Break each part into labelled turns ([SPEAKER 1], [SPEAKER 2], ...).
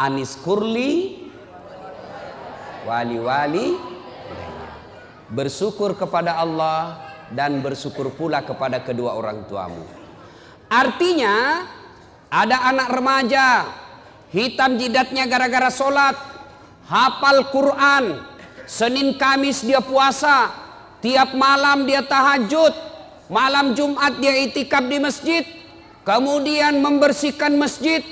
[SPEAKER 1] Anis kurli wali-wali bersyukur kepada Allah dan bersyukur pula kepada kedua orang tuamu. Artinya ada anak remaja hitam jidatnya gara-gara sholat, hafal Quran, Senin Kamis dia puasa, tiap malam dia tahajud, malam Jumat dia itikaf di masjid, kemudian membersihkan masjid,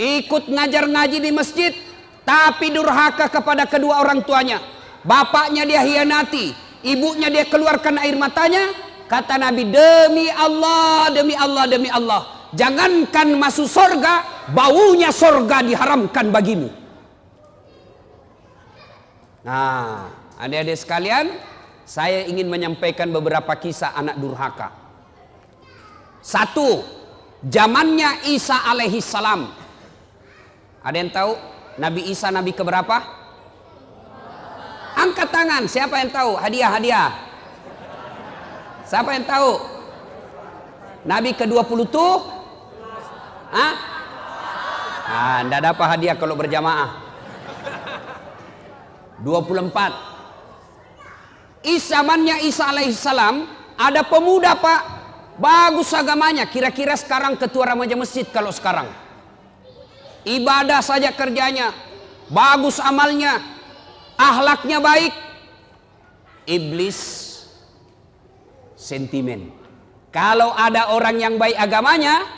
[SPEAKER 1] ikut ngajar ngaji di masjid, tapi durhaka kepada kedua orang tuanya. Bapaknya dia hianati, ibunya dia keluarkan air matanya. Kata Nabi demi Allah demi Allah demi Allah jangankan masuk sorga baunya sorga diharamkan bagimu. Nah adik-adik sekalian saya ingin menyampaikan beberapa kisah anak durhaka. Satu zamannya Isa alaihi salam ada yang tahu Nabi Isa Nabi keberapa? Angkat tangan, siapa yang tahu? Hadiah, hadiah. Siapa yang tahu? Nabi ke-20 tuh? Hah? Ah, enggak dapat hadiah kalau berjamaah. 24. Isamannya Isa alaihissalam ada pemuda pak bagus agamanya kira-kira sekarang ketua remaja masjid kalau sekarang ibadah saja kerjanya bagus amalnya ahlaknya baik, iblis sentimen. Kalau ada orang yang baik agamanya,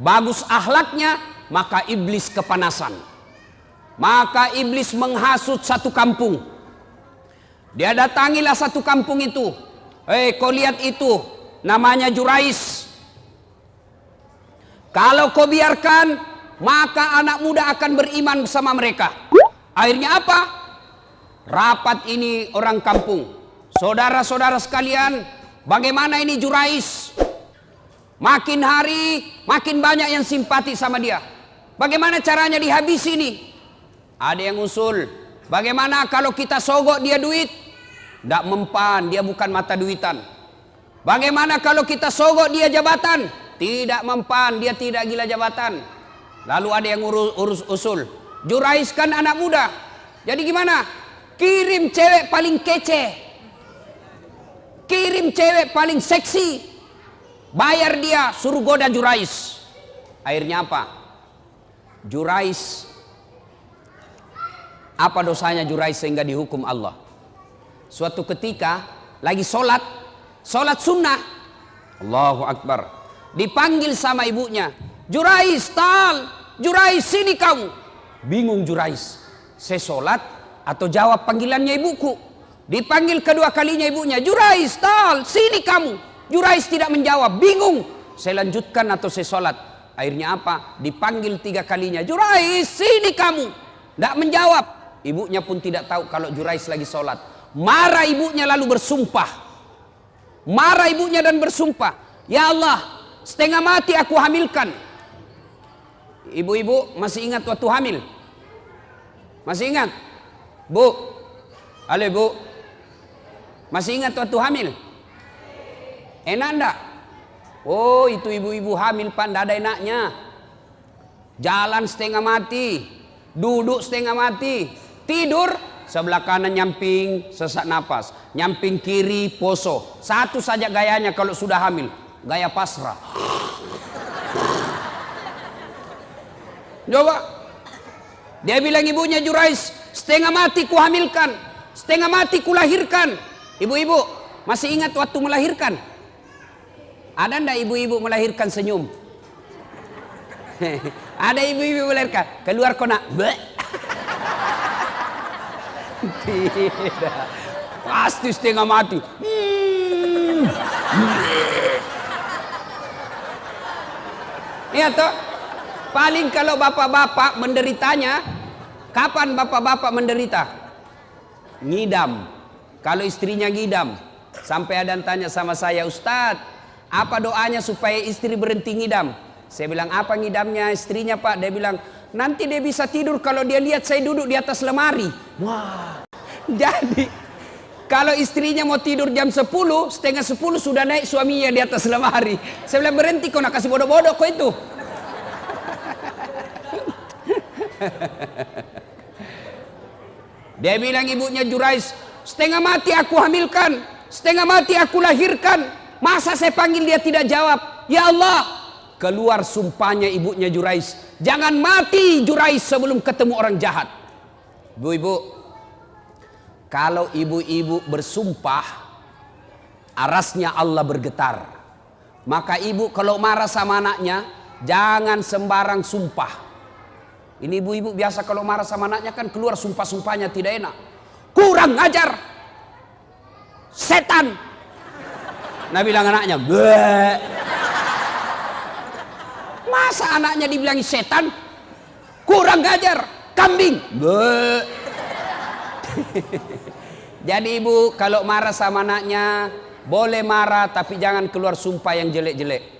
[SPEAKER 1] bagus ahlaknya, maka iblis kepanasan. Maka iblis menghasut satu kampung. Dia datangilah satu kampung itu. Hei, kau lihat itu, namanya Jurais. Kalau kau biarkan, maka anak muda akan beriman bersama mereka. Akhirnya apa? rapat ini orang kampung. Saudara-saudara sekalian, bagaimana ini Jurais? Makin hari, makin banyak yang simpati sama dia. Bagaimana caranya dihabis ini? Ada yang usul, bagaimana kalau kita sogok dia duit? Tidak mempan, dia bukan mata duitan. Bagaimana kalau kita sogok dia jabatan? Tidak mempan, dia tidak gila jabatan. Lalu ada yang urus, urus usul. Jurais kan anak muda. Jadi gimana? Kirim cewek paling kece. Kirim cewek paling seksi. Bayar dia suruh goda Jurais. Akhirnya apa? Jurais apa dosanya Jurais sehingga dihukum Allah? Suatu ketika lagi sholat, sholat sunnah. Allahu Akbar. Dipanggil sama ibunya. Jurais, tal. Jurais, sini kamu. Bingung Jurais. Saya sholat, atau jawab panggilannya ibuku. Dipanggil kedua kalinya ibunya, Jurais, tal, sini kamu. Jurais tidak menjawab, bingung. Saya lanjutkan atau saya sholat. Akhirnya apa? Dipanggil tiga kalinya, Jurais, sini kamu. Tidak menjawab. Ibunya pun tidak tahu kalau Jurais lagi sholat. Marah ibunya lalu bersumpah. Marah ibunya dan bersumpah. Ya Allah, setengah mati aku hamilkan. Ibu-ibu masih ingat waktu hamil? Masih ingat? Bu, halo bu, masih ingat waktu hamil? Enak enggak? Oh itu ibu-ibu hamil pak, ada enaknya. Jalan setengah mati, duduk setengah mati, tidur sebelah kanan nyamping sesak napas, nyamping kiri poso. Satu saja gayanya kalau sudah hamil, gaya pasrah. Coba, dia bilang ibunya Jurais, Setengah mati ku hamilkan, setengah mati ku lahirkan. Ibu-ibu, masih ingat waktu melahirkan? Ada ndak ibu-ibu melahirkan senyum? Ada ibu-ibu melahirkan, keluar kona. Tidak. Pasti setengah mati. Iya toh? Paling kalau bapak-bapak menderitanya Kapan bapak-bapak menderita? Ngidam. Kalau istrinya ngidam. Sampai ada yang tanya sama saya, Ustadz, apa doanya supaya istri berhenti ngidam? Saya bilang, apa ngidamnya istrinya pak? Dia bilang, nanti dia bisa tidur kalau dia lihat saya duduk di atas lemari. Wah, jadi kalau istrinya mau tidur jam 10, setengah 10 sudah naik suaminya di atas lemari. Saya bilang berhenti kau nak kasih bodoh-bodoh kau itu. Dia bilang ibunya Jurais, setengah mati aku hamilkan, setengah mati aku lahirkan. Masa saya panggil dia tidak jawab? Ya Allah, keluar sumpahnya ibunya Jurais. Jangan mati Jurais sebelum ketemu orang jahat. Ibu-ibu, kalau ibu-ibu bersumpah, arasnya Allah bergetar. Maka ibu kalau marah sama anaknya, jangan sembarang sumpah. Ini ibu-ibu biasa kalau marah sama anaknya kan keluar sumpah-sumpahnya tidak enak. Kurang ajar. Setan. Nah bilang anaknya, Bleh. Masa anaknya dibilangi setan? Kurang ajar, kambing. Bleh. Jadi ibu kalau marah sama anaknya boleh marah tapi jangan keluar sumpah yang jelek-jelek.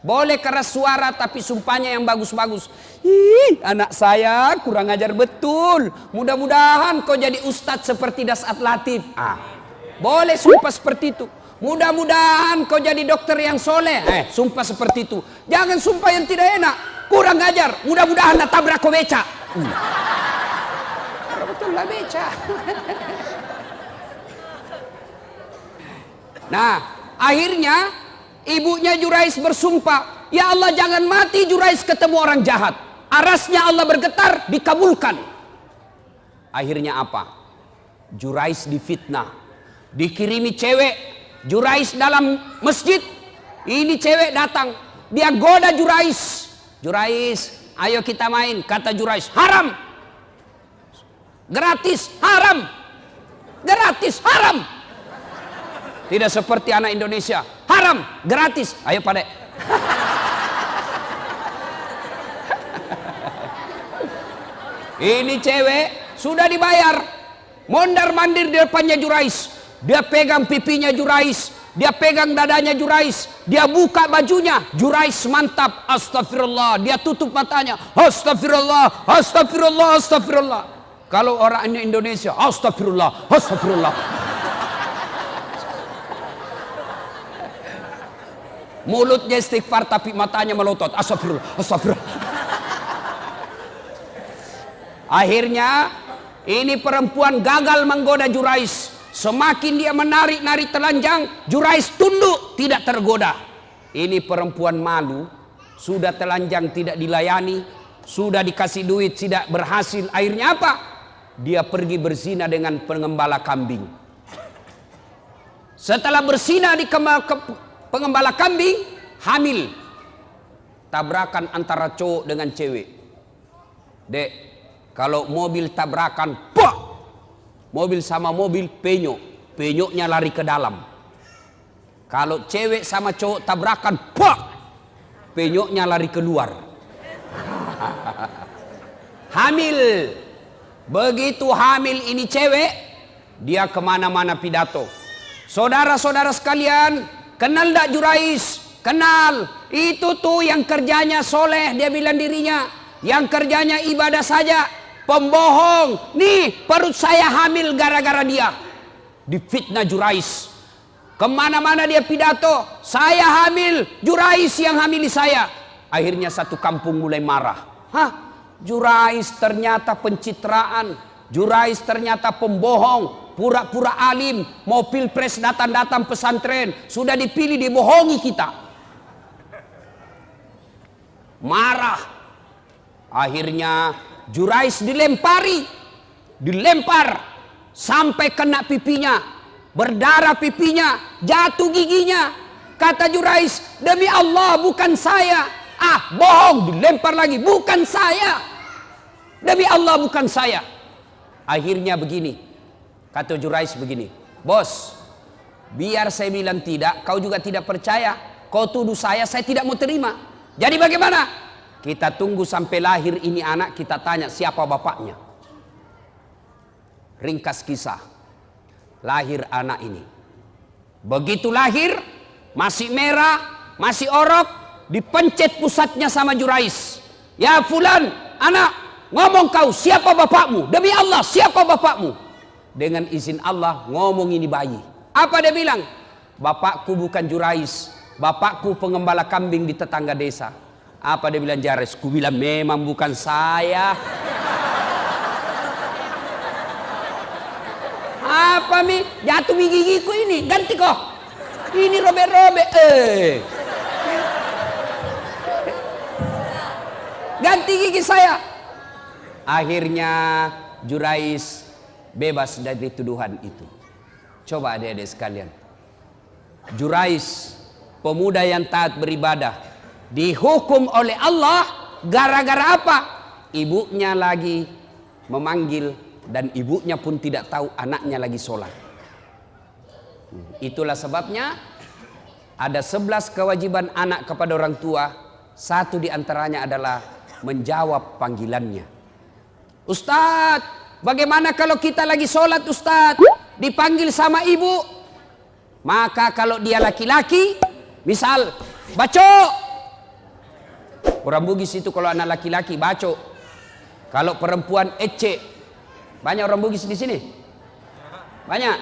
[SPEAKER 1] Boleh keras suara tapi sumpahnya yang bagus-bagus. Ih, anak saya kurang ajar betul. Mudah-mudahan kau jadi ustadz seperti Dasat Latif. Ah, boleh sumpah seperti itu. Mudah-mudahan kau jadi dokter yang soleh. Eh, sumpah seperti itu. Jangan sumpah yang tidak enak. Kurang ajar. Mudah-mudahan tabrak kau beca. Hmm. Betul lah beca. nah, akhirnya ibunya Jurais bersumpah, "Ya Allah, jangan mati Jurais ketemu orang jahat." Arasnya Allah bergetar, dikabulkan. Akhirnya apa? Jurais difitnah. Dikirimi cewek, Jurais dalam masjid. Ini cewek datang, dia goda Jurais. Jurais, ayo kita main, kata Jurais, haram. Gratis, haram. Gratis, haram. Tidak seperti anak Indonesia. Haram, gratis. Ayo pada. Ini cewek sudah dibayar. Mondar mandir di depannya Jurais. Dia pegang pipinya Jurais. Dia pegang dadanya Jurais. Dia buka bajunya. Jurais mantap. Astagfirullah. Dia tutup matanya. Astagfirullah. Astagfirullah. Astagfirullah. Kalau orang Indonesia. Astagfirullah. Astagfirullah. Mulutnya istighfar tapi matanya melotot. Astagfirullah. Astagfirullah. Akhirnya ini perempuan gagal menggoda Jurais. Semakin dia menarik-narik telanjang, Jurais tunduk, tidak tergoda. Ini perempuan malu, sudah telanjang tidak dilayani, sudah dikasih duit tidak berhasil. Akhirnya apa? Dia pergi berzina dengan pengembala kambing. Setelah berzina di pengembala kambing, hamil. Tabrakan antara cowok dengan cewek. Dek, kalau mobil tabrakan, pak! Mobil sama mobil penyok. Penyoknya lari ke dalam. Kalau cewek sama cowok tabrakan, pak! Penyoknya lari keluar. Hamil. Begitu hamil ini cewek, dia ke mana-mana pidato. Saudara-saudara sekalian, kenal tak Jurais? Kenal. Itu tuh yang kerjanya soleh, dia bilang dirinya. Yang kerjanya ibadah saja, pembohong. Nih perut saya hamil gara-gara dia. Difitnah Jurais. Ke mana-mana dia pidato. Saya hamil, Jurais yang hamili saya. Akhirnya satu kampung mulai marah. Hah? Jurais ternyata pencitraan. Jurais ternyata pembohong. Pura-pura alim. Mau pilpres datang-datang pesantren. Sudah dipilih dibohongi kita. Marah. Akhirnya Jurais dilempari, dilempar sampai kena pipinya, berdarah pipinya, jatuh giginya. Kata Jurais, demi Allah bukan saya. Ah, bohong, dilempar lagi, bukan saya. Demi Allah bukan saya. Akhirnya begini, kata Jurais begini, bos, biar saya bilang tidak, kau juga tidak percaya. Kau tuduh saya, saya tidak mau terima. Jadi bagaimana? Kita tunggu sampai lahir ini anak, kita tanya siapa bapaknya. Ringkas kisah. Lahir anak ini. Begitu lahir, masih merah, masih orok, dipencet pusatnya sama Jurais. Ya fulan, anak, ngomong kau siapa bapakmu? Demi Allah, siapa bapakmu? dengan izin Allah ngomong ini bayi. Apa dia bilang? Bapakku bukan jurais, bapakku pengembala kambing di tetangga desa. Apa dia bilang Jares? Ku bilang memang bukan saya. Apa mi? Jatuh mi gigiku ini, ganti kok. Ini robek-robek. Eh. Ganti gigi saya. Akhirnya Jurais bebas dari tuduhan itu. Coba adik-adik sekalian. Jurais, pemuda yang taat beribadah, dihukum oleh Allah gara-gara apa? Ibunya lagi memanggil dan ibunya pun tidak tahu anaknya lagi sholat. Itulah sebabnya ada sebelas kewajiban anak kepada orang tua. Satu di antaranya adalah menjawab panggilannya. Ustadz, bagaimana kalau kita lagi sholat Ustadz? Dipanggil sama ibu. Maka kalau dia laki-laki, misal, baco. Orang Bugis itu kalau anak laki-laki, baco. Kalau perempuan, ece. Banyak orang Bugis di sini? Banyak?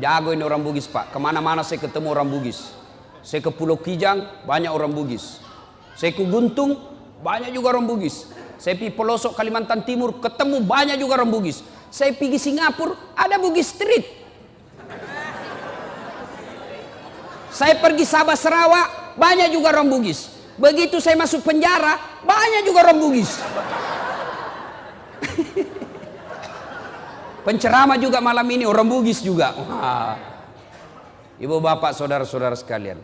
[SPEAKER 1] Jago ini orang Bugis pak. Ke mana-mana saya ketemu orang Bugis. Saya ke Pulau Kijang, banyak orang Bugis. Saya ke Guntung, banyak juga orang Bugis. Saya pergi pelosok Kalimantan Timur, ketemu banyak juga orang Bugis. Saya pergi Singapura, ada Bugis Street. Saya pergi Sabah Sarawak, banyak juga orang Bugis. Begitu saya masuk penjara, banyak juga orang Bugis. Penceramah juga malam ini orang Bugis juga. Ibu bapak saudara-saudara sekalian.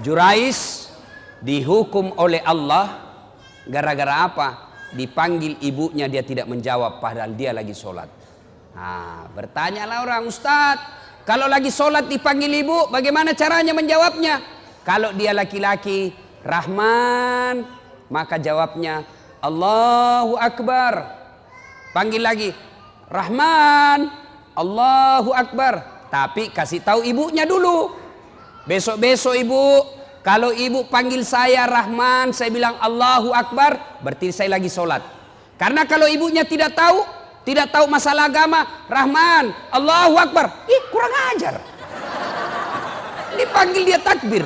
[SPEAKER 1] Jurais dihukum oleh Allah gara-gara apa? Dipanggil ibunya dia tidak menjawab padahal dia lagi sholat. Nah, bertanyalah orang Ustadz, kalau lagi sholat dipanggil ibu, bagaimana caranya menjawabnya? Kalau dia laki-laki, Rahman, maka jawabnya Allahu Akbar. Panggil lagi, Rahman, Allahu Akbar. Tapi kasih tahu ibunya dulu. Besok-besok ibu, kalau ibu panggil saya Rahman, saya bilang Allahu Akbar, berarti saya lagi sholat. Karena kalau ibunya tidak tahu, tidak tahu masalah agama, Rahman, Allahu Akbar, ih kurang ajar. Dipanggil dia takbir.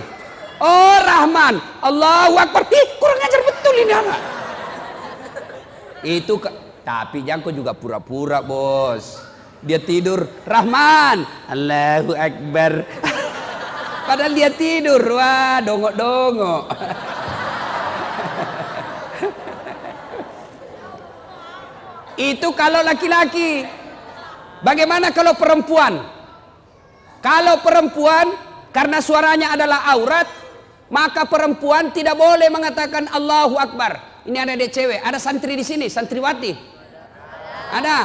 [SPEAKER 1] Oh Rahman, Allahu Akbar, ih kurang ajar betul ini anak. Itu tapi Jangko juga pura-pura bos. Dia tidur, Rahman, Allahu Akbar. Padahal dia tidur, wah dongok-dongok. Itu kalau laki-laki. Bagaimana kalau perempuan? Kalau perempuan karena suaranya adalah aurat, maka perempuan tidak boleh mengatakan Allahu Akbar. Ini ada dek cewek, ada santri di sini, santriwati. Ada.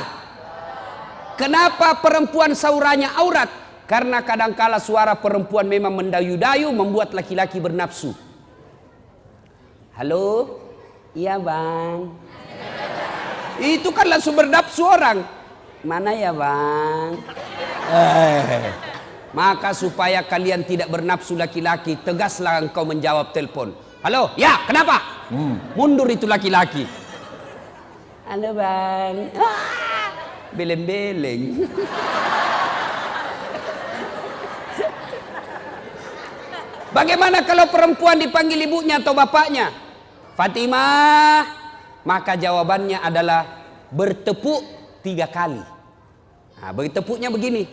[SPEAKER 1] Kenapa perempuan saurannya aurat? Karena kadangkala suara perempuan memang mendayu-dayu membuat laki-laki bernafsu. Halo? Iya bang. Itu kan langsung bernafsu orang. Mana ya bang? Eh. Maka supaya kalian tidak bernafsu laki-laki, tegaslah engkau menjawab telepon. Halo, ya kenapa? Hmm, mundur itu laki-laki. Halo bang. Ah, beleng-beleng. Bagaimana kalau perempuan dipanggil ibunya atau bapaknya? Fatimah, maka jawabannya adalah bertepuk tiga kali. Nah, bertepuknya begini.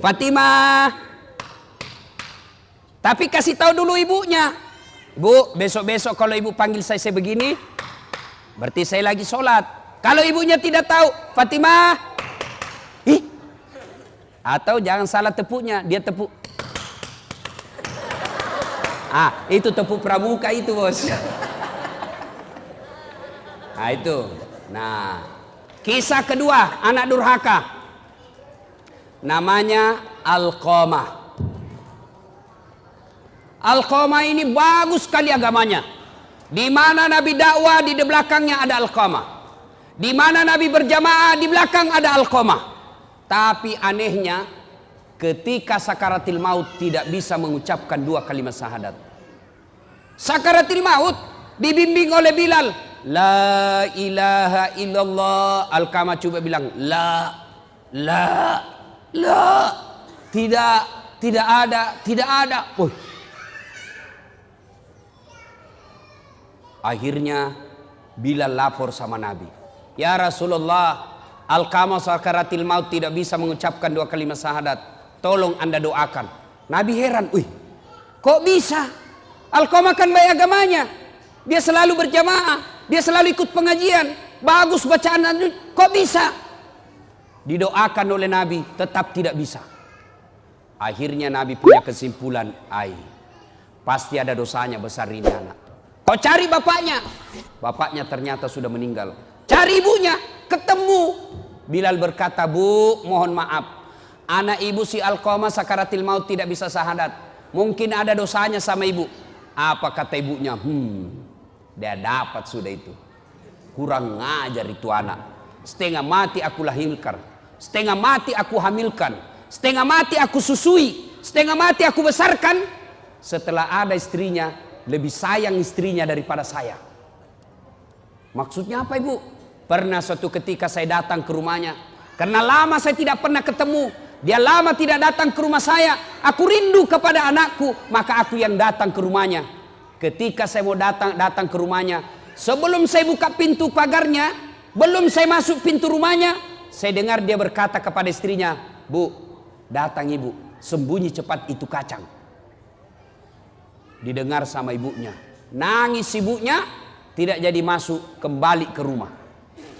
[SPEAKER 1] Fatimah. Tapi kasih tahu dulu ibunya. Bu, besok-besok kalau ibu panggil saya, saya begini, berarti saya lagi sholat. Kalau ibunya tidak tahu, Fatimah, ih, atau jangan salah tepuknya, dia tepuk. Ah, itu tepuk pramuka itu bos. Nah itu. Nah, kisah kedua anak durhaka. Namanya Alqamah. Alqamah ini bagus sekali agamanya. Di mana Nabi dakwah di belakangnya ada Alqamah. Di mana Nabi berjamaah di belakang ada Alqamah. Tapi anehnya ketika sakaratil maut tidak bisa mengucapkan dua kalimat syahadat. Sakaratil maut dibimbing oleh Bilal. La ilaha illallah. Alqamah coba bilang la la la tidak tidak ada tidak ada. Oh, Akhirnya Bilal lapor sama Nabi. Ya Rasulullah, Al-Kama sakaratil maut tidak bisa mengucapkan dua kalimat syahadat. Tolong anda doakan. Nabi heran, wih, kok bisa? Al-Kama kan baik agamanya. Dia selalu berjamaah, dia selalu ikut pengajian, bagus bacaan, kok bisa? Didoakan oleh Nabi, tetap tidak bisa. Akhirnya Nabi punya kesimpulan, ai, pasti ada dosanya besar ini anak. Kau cari bapaknya, bapaknya ternyata sudah meninggal. Cari ibunya, ketemu. Bilal berkata, Bu, mohon maaf. Anak ibu si Alqamah sakaratil maut tidak bisa sahadat. Mungkin ada dosanya sama ibu. Apa kata ibunya? Hmm, dia dapat sudah itu. Kurang ngajar itu anak. Setengah mati aku lahirkan. Setengah mati aku hamilkan. Setengah mati aku susui. Setengah mati aku besarkan. Setelah ada istrinya, lebih sayang istrinya daripada saya. Maksudnya apa ibu? Pernah suatu ketika saya datang ke rumahnya. Karena lama saya tidak pernah ketemu. Dia lama tidak datang ke rumah saya. Aku rindu kepada anakku. Maka aku yang datang ke rumahnya. Ketika saya mau datang datang ke rumahnya. Sebelum saya buka pintu pagarnya. Belum saya masuk pintu rumahnya. Saya dengar dia berkata kepada istrinya. Bu, datang ibu. Sembunyi cepat itu kacang. Didengar sama ibunya. Nangis ibunya tidak jadi masuk kembali ke rumah.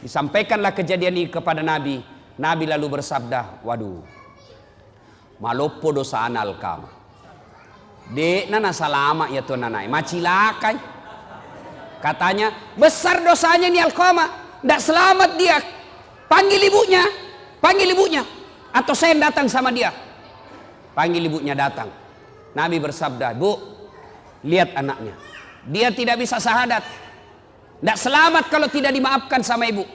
[SPEAKER 1] Disampaikanlah kejadian ini kepada Nabi. Nabi lalu bersabda, waduh, malopo dosa anal kama. Dek nana salama ya tuan nanai, macilakai. Katanya, besar dosanya nih Alkama. Tidak selamat dia. Panggil ibunya. Panggil ibunya. Atau saya datang sama dia. Panggil ibunya datang. Nabi bersabda, Bu, lihat anaknya. Dia tidak bisa sahadat. Tidak selamat kalau tidak dimaafkan sama ibu.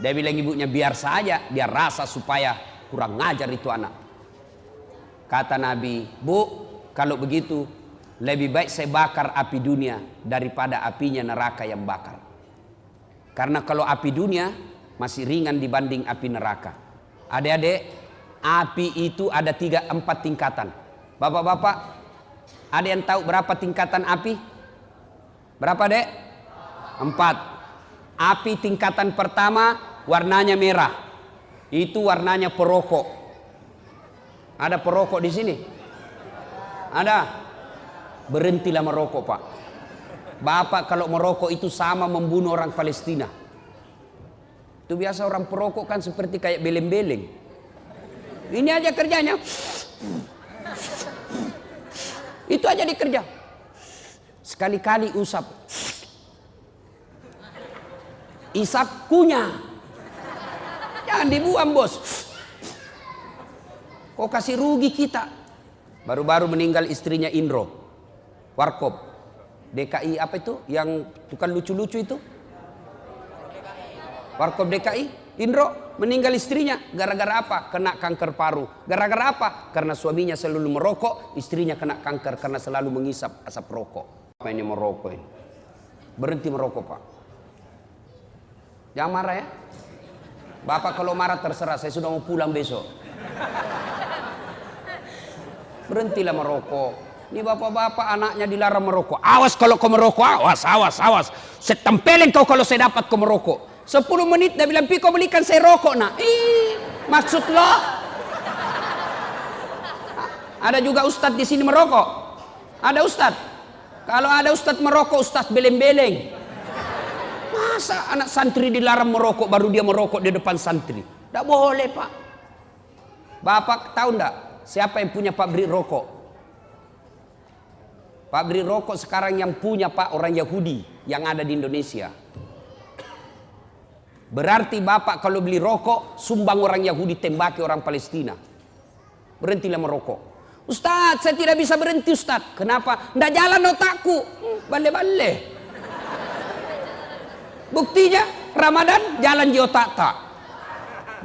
[SPEAKER 1] Dia bilang ibunya biar saja dia rasa supaya kurang ngajar itu anak. Kata Nabi, bu kalau begitu lebih baik saya bakar api dunia daripada apinya neraka yang bakar. Karena kalau api dunia masih ringan dibanding api neraka. Adik-adik, api itu ada tiga empat tingkatan. Bapak-bapak, ada yang tahu berapa tingkatan api? Berapa dek? Empat. Api tingkatan pertama warnanya merah. Itu warnanya perokok. Ada perokok di sini? Ada. Berhentilah merokok pak. Bapak kalau merokok itu sama membunuh orang Palestina. Itu biasa orang perokok kan seperti kayak beleng-beleng. Ini aja kerjanya. Itu aja dikerja. Sekali-kali usap. Isap kunyah. Jangan dibuang bos. Kok kasih rugi kita? Baru-baru meninggal istrinya Indro. Warkop. DKI apa itu? Yang tukang lucu-lucu itu? Warkop DKI. Indro meninggal istrinya. Gara-gara apa? Kena kanker paru. Gara-gara apa? Karena suaminya selalu merokok. Istrinya kena kanker karena selalu mengisap asap rokok. Apa ini merokok ini? Berhenti merokok pak. Jangan marah ya. Bapak kalau marah terserah, saya sudah mau pulang besok. Berhentilah merokok. Ini bapak-bapak anaknya dilarang merokok. Awas kalau kau merokok, awas, awas, awas. Saya tempelin kau kalau saya dapat kau merokok. 10 menit dia bilang, Piko belikan saya rokok nak. Ih, maksud lo? Ada juga ustadz di sini merokok. Ada ustadz. Kalau ada ustadz merokok, ustadz beleng-beleng. Masa anak santri dilarang merokok baru dia merokok di depan santri? Tidak boleh pak. Bapak tahu tidak siapa yang punya pabrik rokok? Pabrik rokok sekarang yang punya pak orang Yahudi yang ada di Indonesia. Berarti bapak kalau beli rokok sumbang orang Yahudi tembaki orang Palestina. Berhentilah merokok. Ustadz saya tidak bisa berhenti Ustadz. Kenapa? Tidak jalan otakku. Bale-bale. Buktinya Ramadan jalan di otak tak.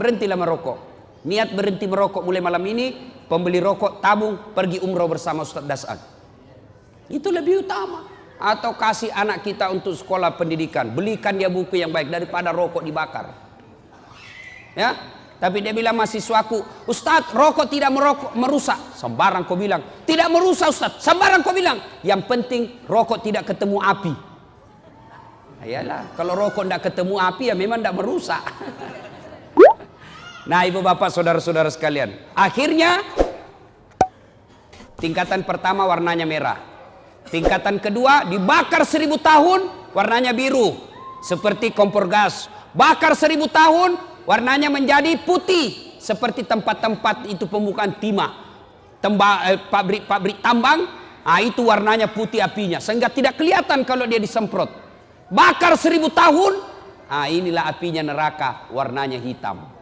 [SPEAKER 1] Berhentilah merokok. Niat berhenti merokok mulai malam ini. Pembeli rokok tabung pergi umroh bersama Ustadz Das'ad. Itu lebih utama. Atau kasih anak kita untuk sekolah pendidikan. Belikan dia buku yang baik daripada rokok dibakar. Ya, tapi dia bilang mahasiswaku, Ustadz rokok tidak merokok, merusak. Sembarang kau bilang, tidak merusak Ustadz. Sembarang kau bilang. Yang penting rokok tidak ketemu api. Ayalah, kalau rokok tidak ketemu api ya memang tidak merusak. Nah ibu bapak saudara-saudara sekalian. Akhirnya tingkatan pertama warnanya merah. Tingkatan kedua dibakar seribu tahun warnanya biru. Seperti kompor gas. Bakar seribu tahun warnanya menjadi putih. Seperti tempat-tempat itu pembukaan timah. Pabrik-pabrik eh, tambang. Ah itu warnanya putih apinya. Sehingga tidak kelihatan kalau dia disemprot. Bakar seribu tahun. Ah inilah apinya neraka warnanya hitam.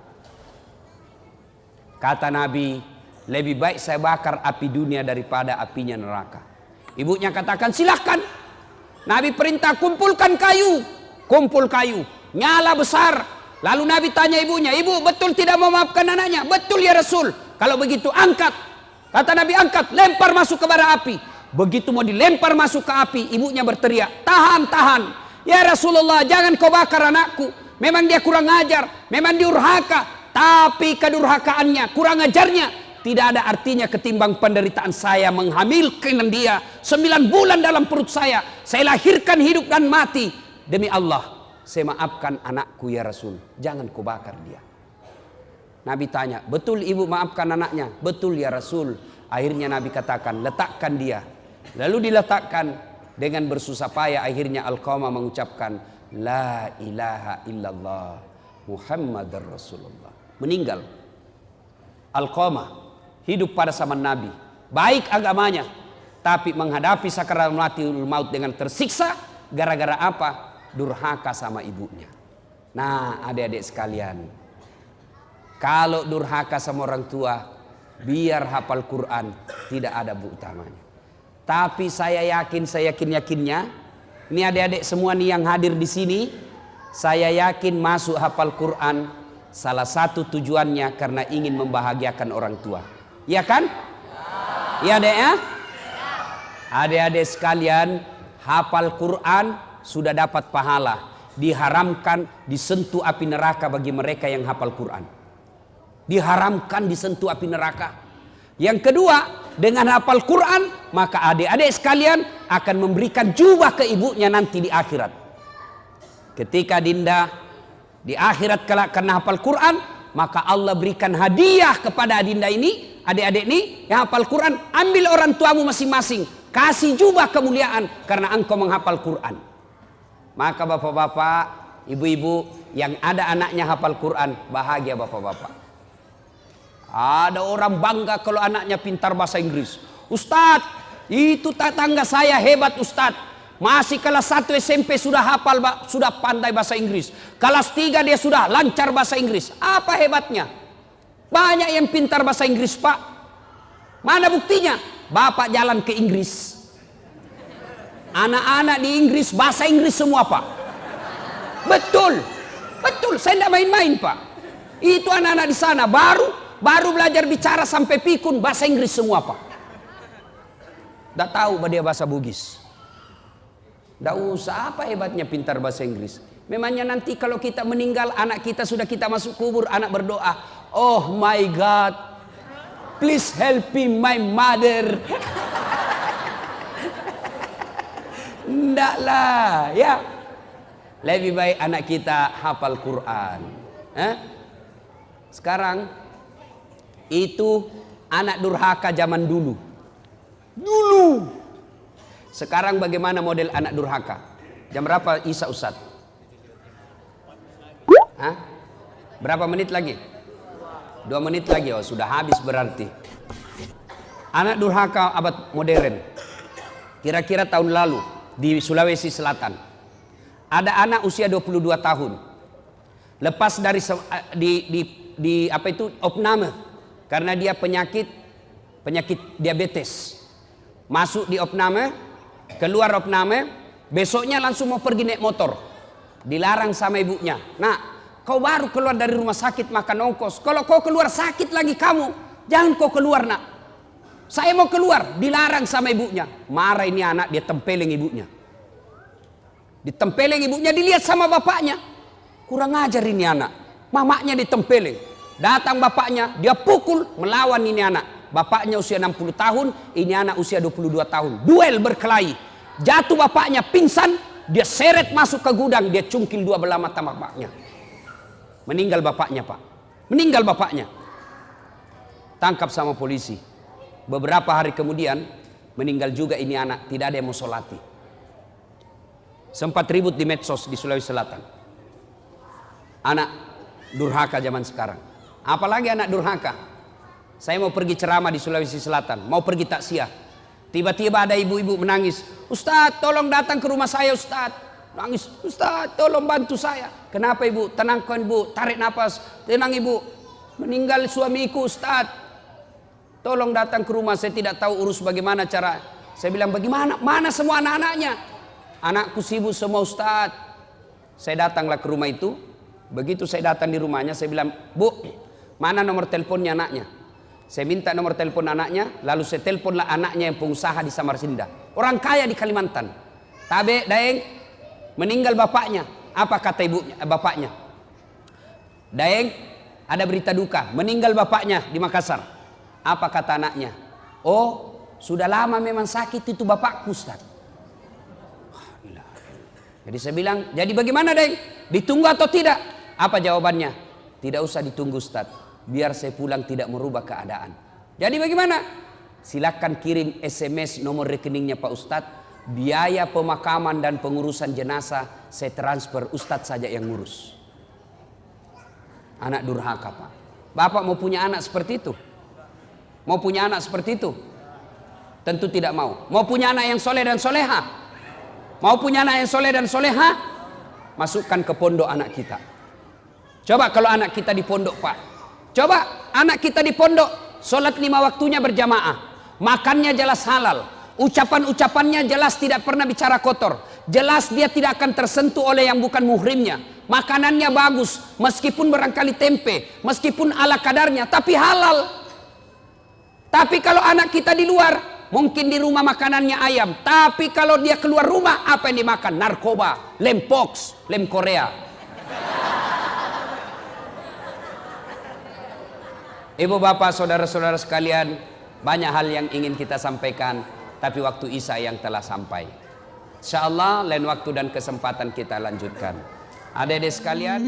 [SPEAKER 1] Kata Nabi, lebih baik saya bakar api dunia daripada apinya neraka. Ibunya katakan silahkan. Nabi perintah kumpulkan kayu. Kumpul kayu. Nyala besar. Lalu Nabi tanya ibunya, ibu betul tidak mau memaafkan anaknya? Betul ya Rasul. Kalau begitu angkat. Kata Nabi angkat, lempar masuk ke bara api. Begitu mau dilempar masuk ke api, ibunya berteriak, tahan, tahan. Ya Rasulullah, jangan kau bakar anakku. Memang dia kurang ajar, memang diurhaka, tapi kedurhakaannya, kurang ajarnya tidak ada artinya ketimbang penderitaan saya menghamilkan dia sembilan bulan dalam perut saya. Saya lahirkan hidup dan mati demi Allah. Saya maafkan anakku ya Rasul. Jangan kau bakar dia. Nabi tanya, betul ibu maafkan anaknya? Betul ya Rasul. Akhirnya Nabi katakan, letakkan dia. Lalu diletakkan dengan bersusah payah akhirnya Al-Qamah mengucapkan, La ilaha illallah Muhammad Rasulullah meninggal. Al-Qamah hidup pada zaman Nabi. Baik agamanya, tapi menghadapi sakaratul maut dengan tersiksa gara-gara apa? Durhaka sama ibunya. Nah, adik-adik sekalian, kalau durhaka sama orang tua, biar hafal Quran tidak ada bu utamanya. Tapi saya yakin, saya yakin yakinnya, ini adik-adik semua nih yang hadir di sini, saya yakin masuk hafal Quran Salah satu tujuannya karena ingin membahagiakan orang tua. Ya kan? Ya dek ya? Adik-adik sekalian, hafal Quran sudah dapat pahala. Diharamkan disentuh api neraka bagi mereka yang hafal Quran. Diharamkan disentuh api neraka. Yang kedua, dengan hafal Quran, maka adik-adik sekalian akan memberikan jubah ke ibunya nanti di akhirat. Ketika Dinda di akhirat kelak karena hafal Quran, maka Allah berikan hadiah kepada adinda ini, adik-adik ini yang hafal Quran, ambil orang tuamu masing-masing, kasih jubah kemuliaan karena engkau menghafal Quran. Maka bapak-bapak, ibu-ibu yang ada anaknya hafal Quran, bahagia bapak-bapak. Ada orang bangga kalau anaknya pintar bahasa Inggris. Ustadz, itu tetangga saya hebat Ustadz. Masih kelas 1 SMP sudah hafal, sudah pandai bahasa Inggris. Kelas 3 dia sudah lancar bahasa Inggris. Apa hebatnya? Banyak yang pintar bahasa Inggris, Pak. Mana buktinya? Bapak jalan ke Inggris. Anak-anak di Inggris bahasa Inggris semua, Pak. Betul. Betul, saya tidak main-main, Pak. Itu anak-anak di sana baru baru belajar bicara sampai pikun bahasa Inggris semua, Pak. Tidak tahu dia bahasa Bugis. Tidak usah apa hebatnya pintar bahasa Inggris. Memangnya nanti kalau kita meninggal anak kita sudah kita masuk kubur anak berdoa. Oh my God. Please help me my mother. Tidaklah ya. Lebih baik anak kita hafal Quran. Eh? Sekarang itu anak durhaka zaman dulu. Dulu sekarang bagaimana model anak durhaka? Jam berapa Isa Ustaz? Hah? Berapa menit lagi? Dua menit lagi, oh sudah habis berarti. Anak durhaka abad modern. Kira-kira tahun lalu di Sulawesi Selatan. Ada anak usia 22 tahun. Lepas dari di, di, di apa itu opname karena dia penyakit penyakit diabetes. Masuk di opname keluar opname, besoknya langsung mau pergi naik motor. Dilarang sama ibunya. Nah, kau baru keluar dari rumah sakit makan ongkos. Kalau kau keluar sakit lagi kamu, jangan kau keluar nak. Saya mau keluar, dilarang sama ibunya. Marah ini anak, dia tempeleng ibunya. Ditempeleng ibunya, dilihat sama bapaknya. Kurang ajar ini anak. Mamaknya ditempeleng. Datang bapaknya, dia pukul, melawan ini anak. Bapaknya usia 60 tahun, ini anak usia 22 tahun. Duel berkelahi. Jatuh bapaknya pingsan, dia seret masuk ke gudang, dia cungkil dua belah mata bapaknya. Meninggal bapaknya, Pak. Meninggal bapaknya. Tangkap sama polisi. Beberapa hari kemudian meninggal juga ini anak, tidak ada yang mau solati. Sempat ribut di medsos di Sulawesi Selatan. Anak durhaka zaman sekarang. Apalagi anak durhaka. Saya mau pergi ceramah di Sulawesi Selatan, mau pergi taksiah. Tiba-tiba ada ibu-ibu menangis. Ustadz tolong datang ke rumah saya Ustadz. Nangis, Ustadz tolong bantu saya. Kenapa ibu? Tenangkan ibu, tarik nafas. Tenang ibu, meninggal suamiku Ustadz. Tolong datang ke rumah, saya tidak tahu urus bagaimana cara. Saya bilang bagaimana? Mana semua anak-anaknya? Anakku sibuk semua Ustadz. Saya datanglah ke rumah itu. Begitu saya datang di rumahnya, saya bilang, Bu, mana nomor teleponnya anaknya? Saya minta nomor telepon anaknya, lalu saya teleponlah anaknya yang pengusaha di Samarinda. Orang kaya di Kalimantan. Tabe, Daeng, meninggal bapaknya. Apa kata ibunya, eh, bapaknya? Daeng, ada berita duka, meninggal bapaknya di Makassar. Apa kata anaknya? Oh, sudah lama memang sakit itu bapakku Ustaz. Jadi saya bilang, jadi bagaimana Deng? Ditunggu atau tidak? Apa jawabannya? Tidak usah ditunggu Ustaz. Biar saya pulang tidak merubah keadaan. Jadi bagaimana? Silakan kirim SMS nomor rekeningnya Pak Ustadz. Biaya pemakaman dan pengurusan jenazah saya transfer Ustadz saja yang ngurus. Anak durhaka Pak. Bapak mau punya anak seperti itu? Mau punya anak seperti itu? Tentu tidak mau. Mau punya anak yang soleh dan soleha? Mau punya anak yang soleh dan soleha? Masukkan ke pondok anak kita. Coba kalau anak kita di pondok pak. Coba anak kita di pondok. Sholat lima waktunya berjamaah. Makannya jelas halal. Ucapan-ucapannya jelas tidak pernah bicara kotor. Jelas dia tidak akan tersentuh oleh yang bukan muhrimnya. Makanannya bagus. Meskipun barangkali tempe. Meskipun ala kadarnya. Tapi halal. Tapi kalau anak kita di luar, mungkin di rumah makanannya ayam. Tapi kalau dia keluar rumah, apa yang dimakan? Narkoba, lem pox, lem Korea. Ibu bapak, saudara-saudara sekalian, banyak hal yang ingin kita sampaikan, tapi waktu Isa yang telah sampai. Insya Allah lain waktu dan kesempatan kita lanjutkan. Adik-adik sekalian.